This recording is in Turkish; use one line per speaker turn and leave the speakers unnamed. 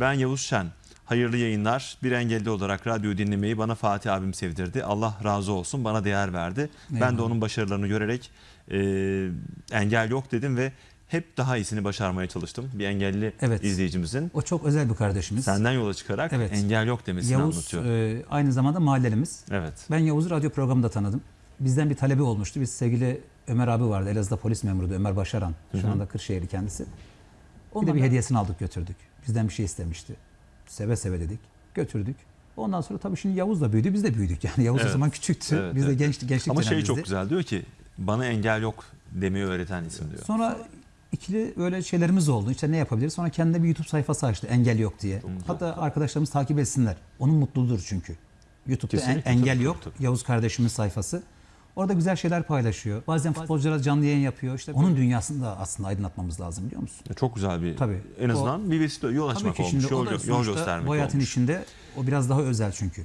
Ben Yavuz Şen. Hayırlı yayınlar. Bir engelli olarak radyo dinlemeyi bana Fatih abim sevdirdi. Allah razı olsun bana değer verdi. Ben de
Eyvallah.
onun başarılarını görerek e, engel yok dedim ve hep daha iyisini başarmaya çalıştım. Bir engelli
Evet.
izleyicimizin
O çok özel bir kardeşimiz.
senden yola çıkarak
Evet.
engel yok demesini
Yavuz
anlatıyor.
e, aynı zamanda mahallelimiz.
evet.
Ben Yavuz'u radyo programında tanıdım. Bizden bir talebi olmuştu. Biz sevgili Ömer abi vardı. Elazığ'da polis memuruydu Ömer Başaran. Şu anda Kırşehirli kendisi. Bir de bir hediyesini aldık götürdük. Bizden bir şey istemişti. Seve seve dedik. Götürdük. Ondan sonra tabii şimdi Yavuz da büyüdü. Biz de büyüdük. Yani Yavuz
Evet.
o zaman küçüktü.
Evet,
biz de
evet.
gençlik, gençlik
Ama şey çok güzel diyor ki bana engel yok demeyi öğreten isim diyor.
Sonra ikili böyle şeylerimiz oldu. İşte ne yapabiliriz? Sonra kendine bir YouTube sayfası açtı. Engel yok diye. Hatta arkadaşlarımız takip etsinler. Onun mutluluğudur çünkü. YouTube'da en- engel
tabii,
yok.
tabii.
Yavuz kardeşimin sayfası. Orada güzel şeyler paylaşıyor. Bazen futbolculara canlı yayın yapıyor. İşte onun dünyasını da aslında aydınlatmamız lazım biliyor musun?
Çok güzel bir
Tabii.
en azından bir vesile yol açmak olmuş,
şimdi o
yol,
da
yol göstermek
bu hayatın
olmuş.
içinde o biraz daha özel çünkü.